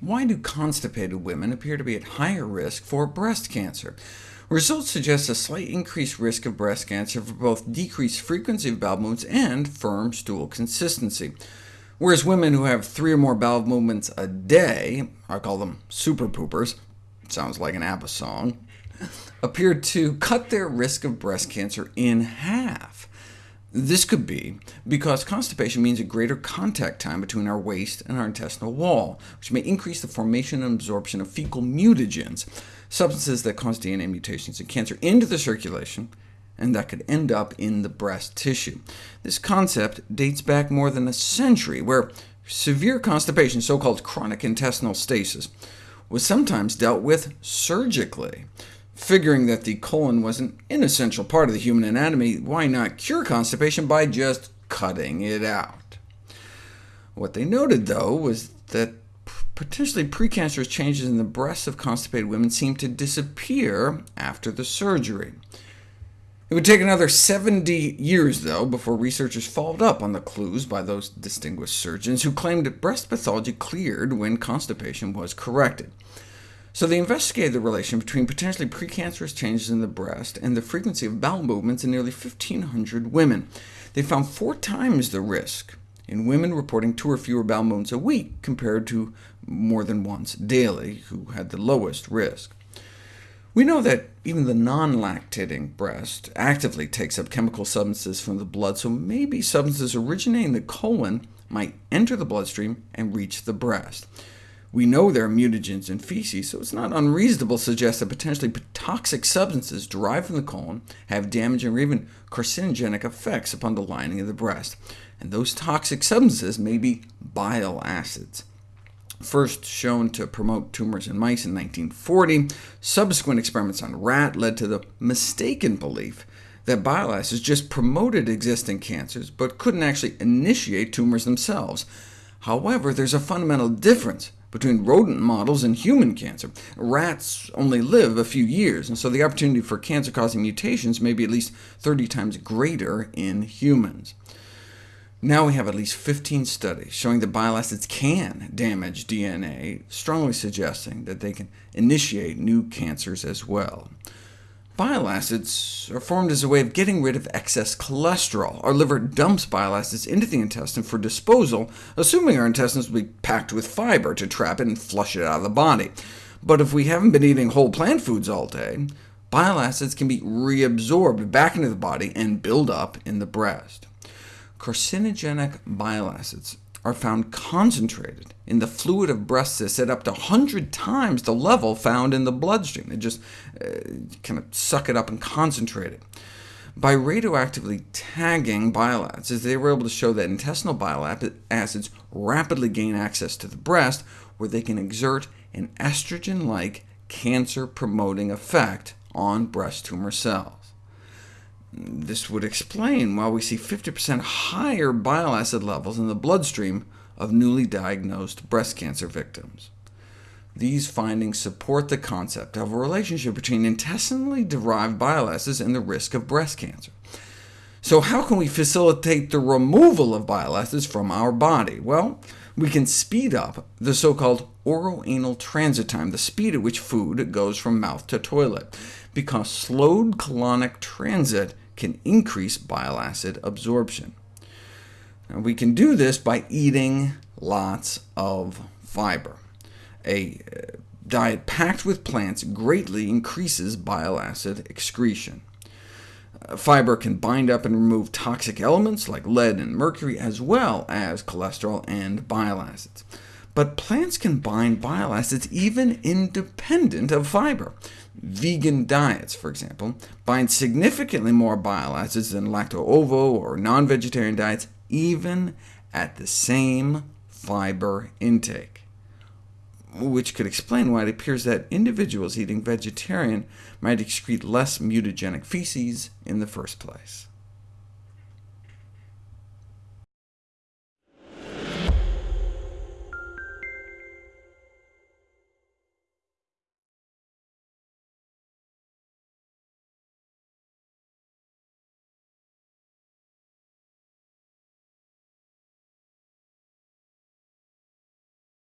Why do constipated women appear to be at higher risk for breast cancer? Results suggest a slight increased risk of breast cancer for both decreased frequency of bowel movements and firm stool consistency. Whereas women who have three or more bowel movements a day, I call them super poopers, sounds like an ABBA song, appear to cut their risk of breast cancer in half. This could be because constipation means a greater contact time between our waste and our intestinal wall, which may increase the formation and absorption of fecal mutagens, substances that cause DNA mutations in cancer, into the circulation, and that could end up in the breast tissue. This concept dates back more than a century, where severe constipation, so-called chronic intestinal stasis, was sometimes dealt with surgically. Figuring that the colon was an inessential part of the human anatomy, why not cure constipation by just cutting it out? What they noted, though, was that potentially precancerous changes in the breasts of constipated women seemed to disappear after the surgery. It would take another 70 years, though, before researchers followed up on the clues by those distinguished surgeons who claimed that breast pathology cleared when constipation was corrected. So they investigated the relation between potentially precancerous changes in the breast and the frequency of bowel movements in nearly 1,500 women. They found four times the risk in women reporting two or fewer bowel movements a week, compared to more than once daily, who had the lowest risk. We know that even the non-lactating breast actively takes up chemical substances from the blood, so maybe substances originating in the colon might enter the bloodstream and reach the breast. We know there are mutagens in feces, so it's not unreasonable to suggest that potentially toxic substances derived from the colon have damaging or even carcinogenic effects upon the lining of the breast, and those toxic substances may be bile acids. First shown to promote tumors in mice in 1940, subsequent experiments on rat led to the mistaken belief that bile acids just promoted existing cancers, but couldn't actually initiate tumors themselves. However, there's a fundamental difference between rodent models and human cancer. Rats only live a few years, and so the opportunity for cancer-causing mutations may be at least 30 times greater in humans. Now we have at least 15 studies showing that bile acids can damage DNA, strongly suggesting that they can initiate new cancers as well. Bile acids are formed as a way of getting rid of excess cholesterol. Our liver dumps bile acids into the intestine for disposal, assuming our intestines will be packed with fiber to trap it and flush it out of the body. But if we haven't been eating whole plant foods all day, bile acids can be reabsorbed back into the body and build up in the breast. Carcinogenic bile acids are found concentrated in the fluid of breast cysts at up to 100 times the level found in the bloodstream. They just uh, kind of suck it up and concentrate it. By radioactively tagging bile acids, they were able to show that intestinal bile acids rapidly gain access to the breast, where they can exert an estrogen-like cancer-promoting effect on breast tumor cells. This would explain why we see 50% higher bile acid levels in the bloodstream of newly diagnosed breast cancer victims. These findings support the concept of a relationship between intestinally derived bile acids and the risk of breast cancer. So how can we facilitate the removal of bile acids from our body? Well, we can speed up the so-called oroanal transit time, the speed at which food goes from mouth to toilet, because slowed colonic transit can increase bile acid absorption. Now, we can do this by eating lots of fiber. A uh, diet packed with plants greatly increases bile acid excretion. Fiber can bind up and remove toxic elements like lead and mercury, as well as cholesterol and bile acids. But plants can bind bile acids even independent of fiber. Vegan diets, for example, bind significantly more bile acids than lacto-ovo or non-vegetarian diets, even at the same fiber intake, which could explain why it appears that individuals eating vegetarian might excrete less mutagenic feces in the first place.